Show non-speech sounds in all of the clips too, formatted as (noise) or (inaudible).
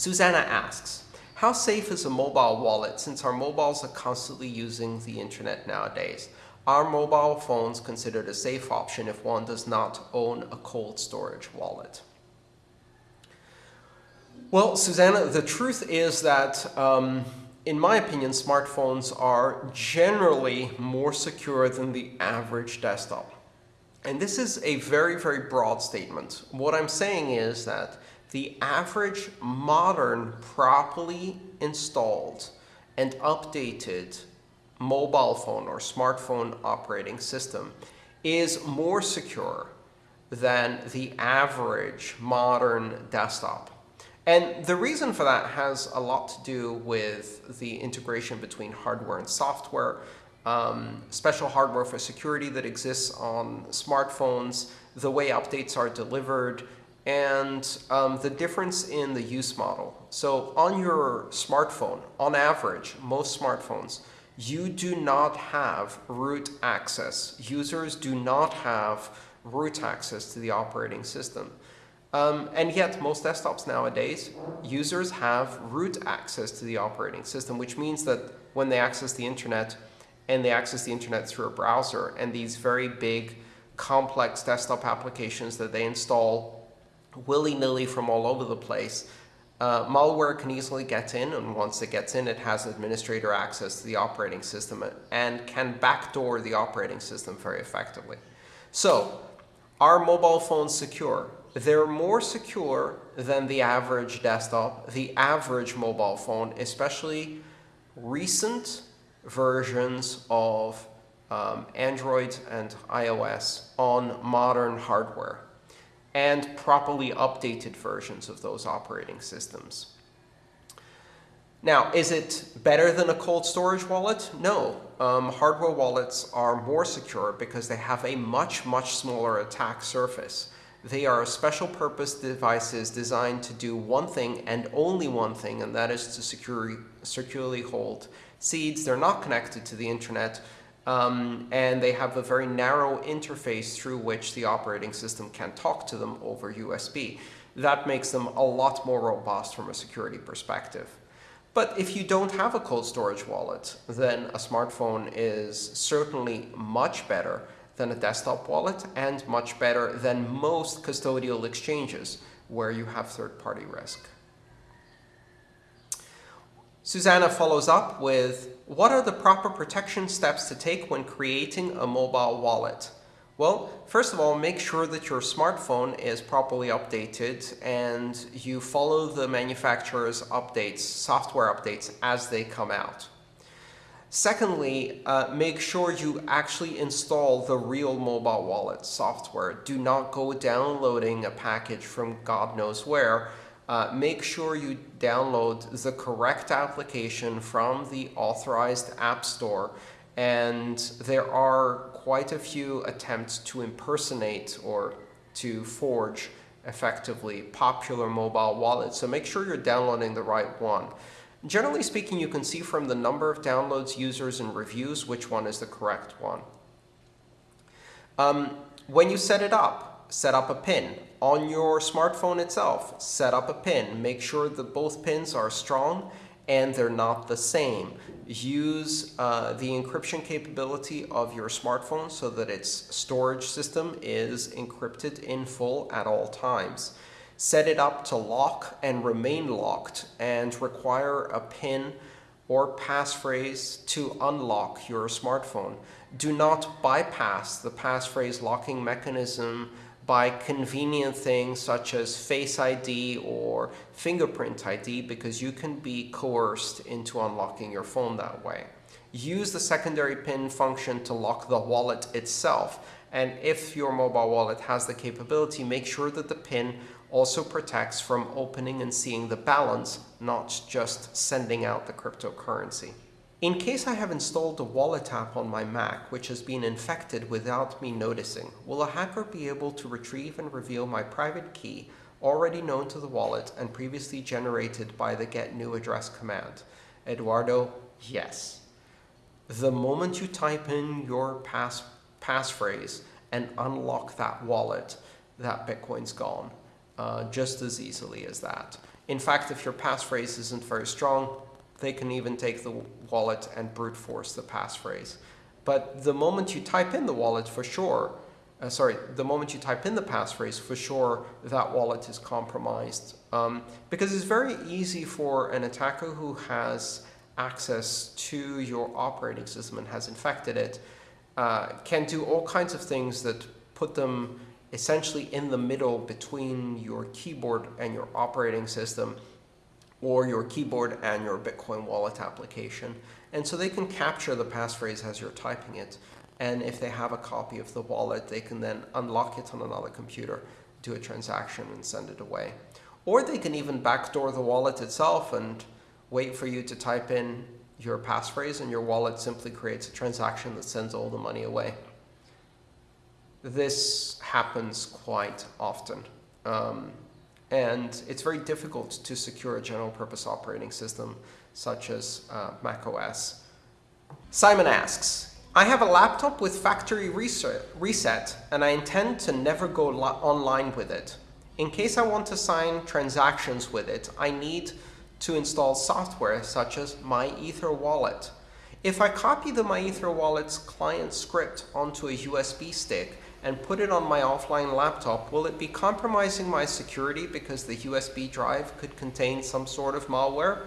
Susanna asks, how safe is a mobile wallet since our mobiles are constantly using the internet nowadays? Are mobile phones considered a safe option if one does not own a cold storage wallet? Well, Susanna, the truth is that, um, in my opinion, smartphones are generally more secure than the average desktop. And this is a very, very broad statement. What I'm saying is that the average modern, properly installed and updated mobile phone or smartphone operating system is more secure than the average modern desktop. And the reason for that has a lot to do with the integration between hardware and software, um, special hardware for security that exists on smartphones, the way updates are delivered, and um, the difference in the use model. So on your smartphone, on average, most smartphones, you do not have root access. Users do not have root access to the operating system. Um, and yet, most desktops nowadays, users have root access to the operating system, which means that when they access the internet, and they access the internet through a browser, and these very big, complex desktop applications that they install willy-nilly from all over the place, uh, malware can easily get in, and once it gets in, it has administrator access to the operating system and can backdoor the operating system very effectively. So, are mobile phones secure? They're more secure than the average desktop, the average mobile phone, especially recent versions of um, Android and iOS on modern hardware and properly updated versions of those operating systems. Now, is it better than a cold storage wallet? No. Um, hardware wallets are more secure because they have a much, much smaller attack surface. They are special purpose devices designed to do one thing and only one thing, and that is to securely, securely hold seeds. They're not connected to the internet. Um, and they have a very narrow interface through which the operating system can talk to them over USB. That makes them a lot more robust from a security perspective. But if you don't have a cold storage wallet, then a smartphone is certainly much better than a desktop wallet and much better than most custodial exchanges where you have third-party risk. Susanna follows up with, what are the proper protection steps to take when creating a mobile wallet? Well, first of all, make sure that your smartphone is properly updated and you follow the manufacturer's updates, software updates, as they come out. Secondly, uh, make sure you actually install the real mobile wallet software. Do not go downloading a package from God knows where uh, make sure you download the correct application from the authorized app store. And there are quite a few attempts to impersonate or to forge effectively popular mobile wallets. So make sure you're downloading the right one. Generally speaking, you can see from the number of downloads, users, and reviews which one is the correct one. Um, when you set it up, set up a pin on your smartphone itself, set up a pin. Make sure that both pins are strong and they're not the same. Use uh, the encryption capability of your smartphone so that its storage system is encrypted in full at all times. Set it up to lock and remain locked and require a PIN or passphrase to unlock your smartphone. Do not bypass the passphrase locking mechanism by convenient things such as Face ID or fingerprint ID because you can be coerced into unlocking your phone that way. Use the secondary PIN function to lock the wallet itself. And if your mobile wallet has the capability, make sure that the PIN also protects from opening and seeing the balance, not just sending out the cryptocurrency. In case I have installed a wallet app on my Mac which has been infected without me noticing, will a hacker be able to retrieve and reveal my private key already known to the wallet and previously generated by the get new address command? Eduardo, yes. The moment you type in your pass passphrase and unlock that wallet, that Bitcoin's gone, uh, just as easily as that. In fact, if your passphrase isn't very strong, they can even take the wallet and brute force the passphrase. But the moment you type in the wallet, for sure, uh, sorry, the moment you type in the passphrase, for sure that wallet is compromised. Um, because it's very easy for an attacker who has access to your operating system and has infected it, uh, can do all kinds of things that put them essentially in the middle between your keyboard and your operating system or your keyboard and your Bitcoin wallet application. And so they can capture the passphrase as you're typing it. And if they have a copy of the wallet, they can then unlock it on another computer, do a transaction, and send it away. Or they can even backdoor the wallet itself and wait for you to type in your passphrase, and your wallet simply creates a transaction that sends all the money away. This happens quite often. Um, and it's very difficult to secure a general purpose operating system such as uh, Mac OS. Simon asks, I have a laptop with factory reset, and I intend to never go online with it. In case I want to sign transactions with it, I need to install software such as MyEtherWallet. If I copy the MyEtherWallet's client script onto a USB stick and put it on my offline laptop, will it be compromising my security because the USB drive could contain some sort of malware?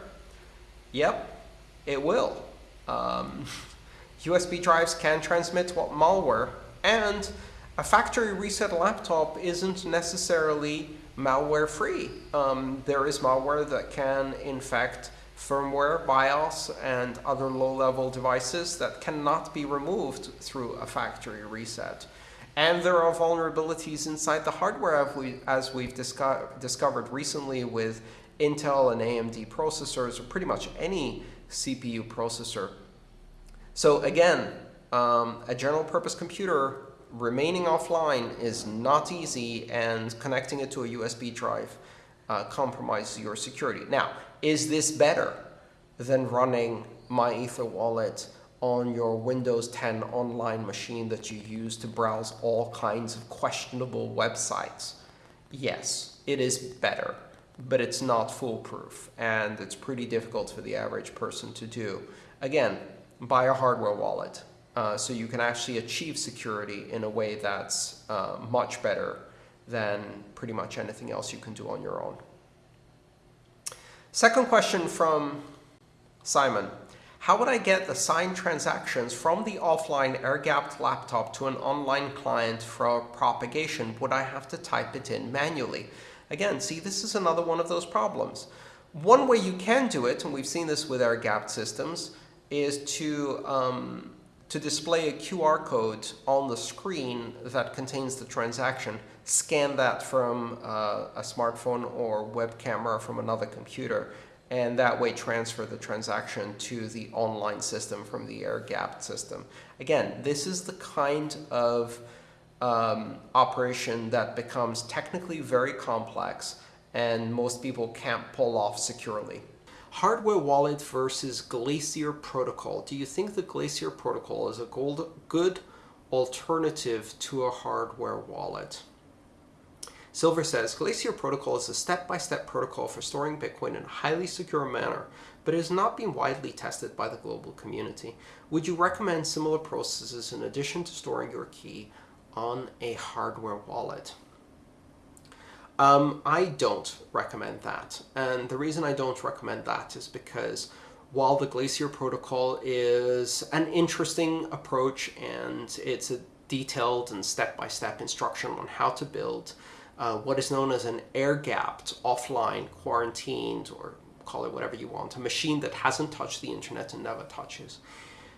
Yep, it will. Um, (laughs) USB drives can transmit malware, and a factory reset laptop isn't necessarily malware free. Um, there is malware that can infect firmware, BIOS, and other low-level devices that cannot be removed through a factory reset. And there are vulnerabilities inside the hardware as we've discovered recently with Intel and AMD processors, or pretty much any CPU processor. So again, um, a general purpose computer remaining offline is not easy, and connecting it to a USB drive uh, compromises your security. Now, is this better than running MyEtherWallet on your Windows 10 online machine that you use to browse all kinds of questionable websites? Yes, it is better, but it's not foolproof, and it's pretty difficult for the average person to do. Again, buy a hardware wallet uh, so you can actually achieve security in a way that's uh, much better than pretty much anything else you can do on your own. Second question from Simon. How would I get the signed transactions from the offline air-gapped laptop to an online client for propagation? Would I have to type it in manually? Again, see, this is another one of those problems. One way you can do it, and we've seen this with air-gapped systems, is to, um, to display a QR code on the screen that contains the transaction. Scan that from uh, a smartphone or web camera from another computer and that way transfer the transaction to the online system from the air-gapped system. Again, this is the kind of um, operation that becomes technically very complex and most people can't pull off securely. Hardware wallet versus Glacier protocol. Do you think the Glacier protocol is a good alternative to a hardware wallet? Silver says, Glacier Protocol is a step-by-step -step protocol for storing Bitcoin in a highly secure manner, but it has not been widely tested by the global community. Would you recommend similar processes in addition to storing your key on a hardware wallet? Um, I don't recommend that. And the reason I don't recommend that is because while the Glacier protocol is an interesting approach and it's a detailed and step-by-step -step instruction on how to build uh, what is known as an air-gapped, offline, quarantined, or call it whatever you want, a machine that hasn't touched the internet and never touches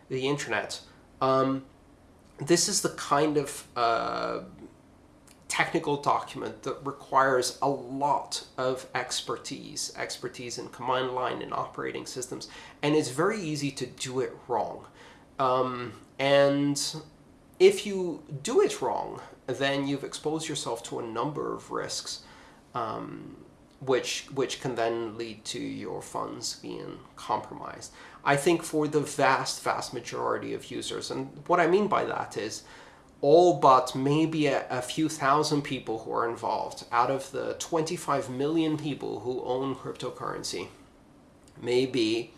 the internet. Um, this is the kind of uh, technical document that requires a lot of expertise, expertise in command line and operating systems, and it's very easy to do it wrong. Um, and if you do it wrong, then you've exposed yourself to a number of risks, um, which, which can then lead to your funds being compromised. I think for the vast, vast majority of users, and what I mean by that is all but maybe a, a, few thousand people who are involved out of the 25 million people who own cryptocurrency, maybe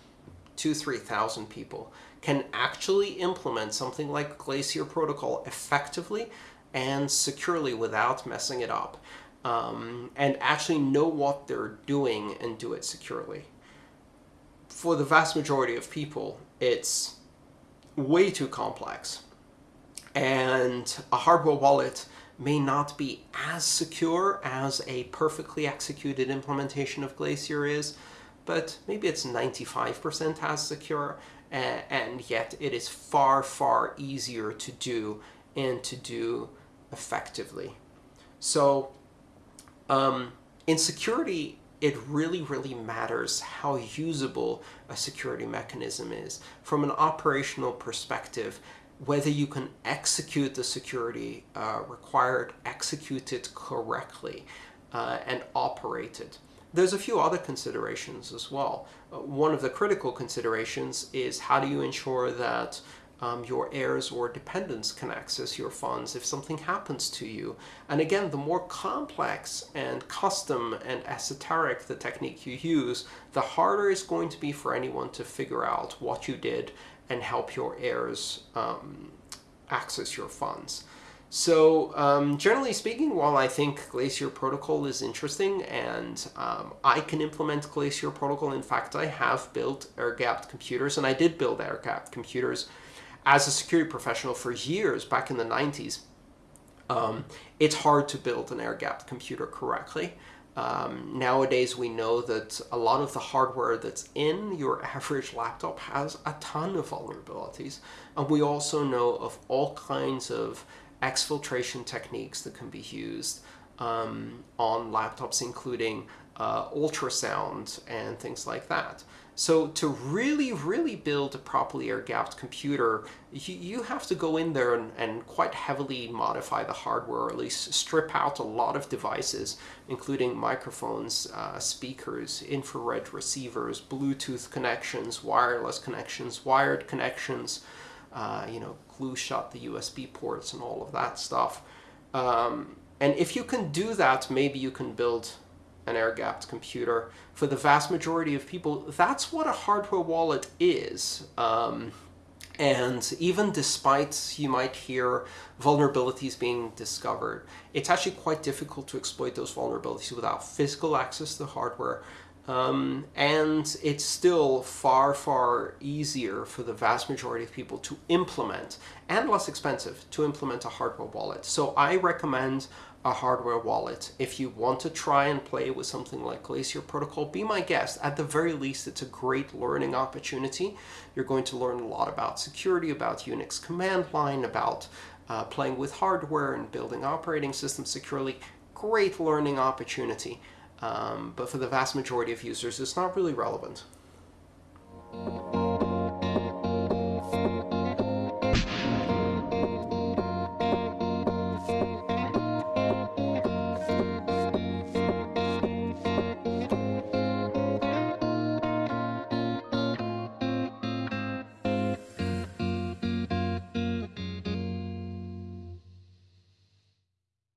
two, 3,000 people can actually implement something like Glacier Protocol effectively and securely without messing it up, um, and actually know what they're doing and do it securely. For the vast majority of people, it's way too complex. And a hardware wallet may not be as secure as a perfectly executed implementation of Glacier is, but maybe it's 95% as secure, and yet it is far, far easier to do and to do effectively. So um, in security, it really, really matters how usable a security mechanism is. From an operational perspective, whether you can execute the security uh, required, execute it correctly, uh, and operate it. There's a few other considerations as well. Uh, one of the critical considerations is how do you ensure that um, your heirs or dependents can access your funds if something happens to you. And again, the more complex and custom and esoteric the technique you use, the harder it's going to be for anyone to figure out what you did and help your heirs um, access your funds. So um, generally speaking, while I think Glacier Protocol is interesting and um, I can implement Glacier Protocol, in fact, I have built air-gapped computers, and I did build air-gapped computers as a security professional for years back in the 90s. Um, it's hard to build an air-gapped computer correctly. Um, nowadays, we know that a lot of the hardware that's in your (laughs) average laptop has a ton of vulnerabilities. And we also know of all kinds of exfiltration techniques that can be used um, on laptops, including uh, ultrasound and things like that. So to really, really build a properly air-gapped computer, you, you, have to go in there and, and, quite heavily modify the hardware, or at least strip out a lot of devices, including microphones, uh, speakers, infrared receivers, Bluetooth connections, wireless connections, wired connections, uh, you know, glue shut the USB ports and all of that stuff. Um, and if you can do that, maybe you can build an air-gapped computer. For the vast majority of people, that's what a hardware wallet is. Um, and even despite you might hear vulnerabilities being discovered, it's actually quite difficult to exploit those vulnerabilities without physical access to the hardware. Um, and it's still far, far easier for the vast majority of people to implement and less expensive to implement a hardware wallet. So I recommend a hardware wallet. If you want to try and play with something like Glacier Protocol, be my guest. At the very least, it's a great learning opportunity. You're going to learn a lot about security, about Unix command line, about uh, playing with hardware and building operating systems securely. Great learning opportunity. Um, but for the vast majority of users, it's not really relevant.